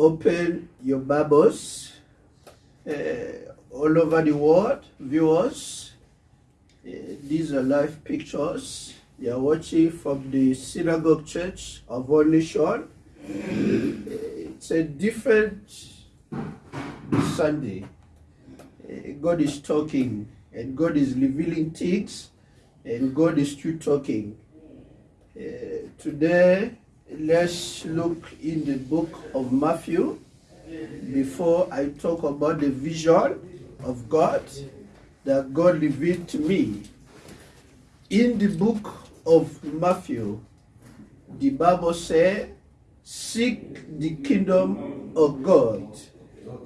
open your Bibles uh, all over the world, viewers. Uh, these are live pictures. You are watching from the Synagogue Church of All Nation. Uh, it's a different Sunday. Uh, God is talking and God is revealing things and God is still talking. Uh, today, let's look in the book of Matthew before I talk about the vision of God that God revealed to me. In the book of Matthew, the Bible says, Seek the kingdom of God.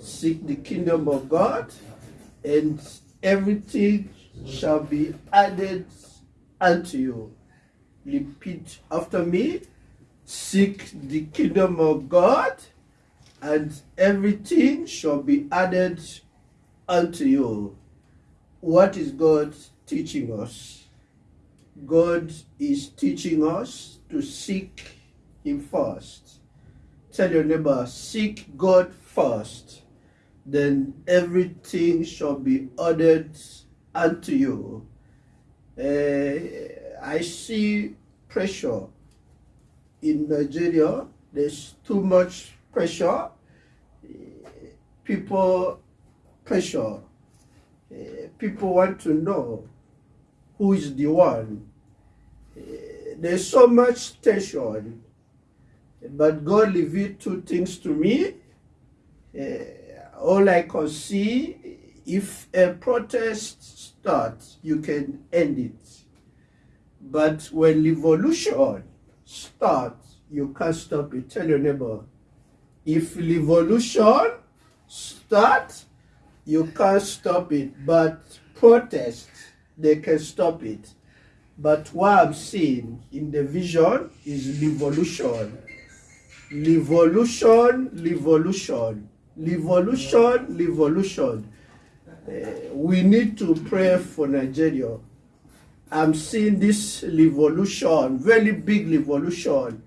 Seek the kingdom of God, and everything shall be added unto you. Repeat after me Seek the kingdom of God, and everything shall be added unto you. What is God teaching us? God is teaching us to seek Him first. Tell your neighbor, seek God first, then everything shall be added unto you. Uh, I see pressure in Nigeria, there's too much pressure. People pressure. People want to know who is the one. There's so much tension. But God revealed two things to me. Uh, all I can see, if a protest starts, you can end it. But when revolution starts, you can't stop it. Tell your neighbor, if revolution start, you can't stop it. But protest, they can stop it. But what I'm seeing in the vision is revolution. Revolution, revolution, revolution, revolution. Uh, we need to pray for Nigeria. I'm seeing this revolution, very big revolution.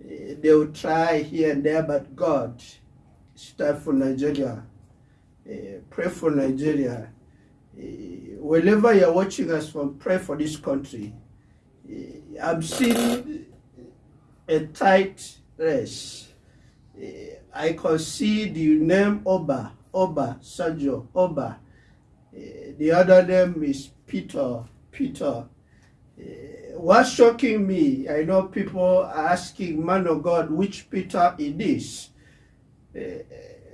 They will try here and there, but God, time for Nigeria. Uh, pray for Nigeria. Uh, wherever you're watching us from, pray for this country. I'm seeing a tight race. I can see the name Oba, Oba, Sanjo, Oba. The other name is Peter, Peter. Uh, what's shocking me, I know people are asking, man of God, which Peter it is. Uh,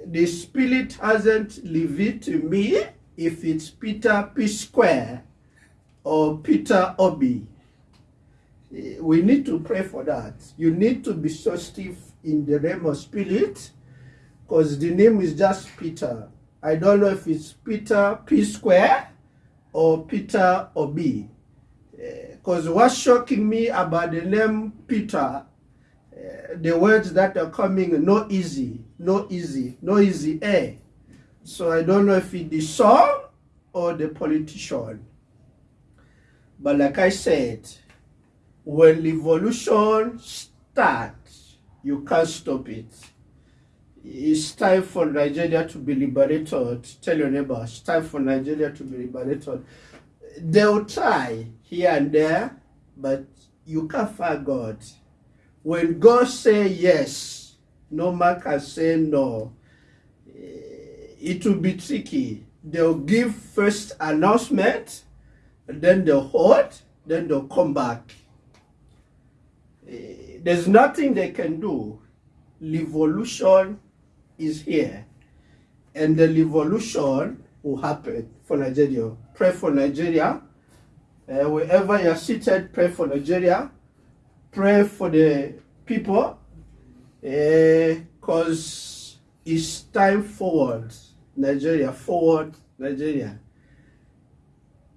the Spirit hasn't revealed to me if it's Peter P-Square or Peter Obi. We need to pray for that. You need to be sensitive in the name of Spirit because the name is just Peter. I don't know if it's Peter P-Square or Peter Obi. Because uh, what's shocking me about the name Peter, uh, the words that are coming, no easy, no easy, no easy A. So I don't know if it's the song or the politician. But like I said, when revolution starts, you can't stop it. It's time for Nigeria to be liberated. Tell your neighbor, it's time for Nigeria to be liberated. They'll try here and there, but you can't find God. When God say yes, no man can say no. Eh, it will be tricky. They'll give first announcement, then they'll hold, then they'll come back. Eh, there's nothing they can do. Revolution is here. And the revolution will happen for Nigeria. Pray for Nigeria. Uh, wherever you're seated, pray for Nigeria. Pray for the people. Because uh, it's time forward. Nigeria, forward Nigeria.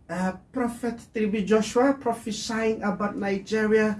Uh, Prophet T.B. Joshua prophesying about Nigeria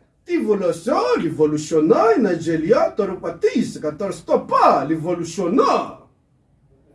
Evolução, evolucionar, na Angelia, Toropatista, Catarstopá, evolucionar.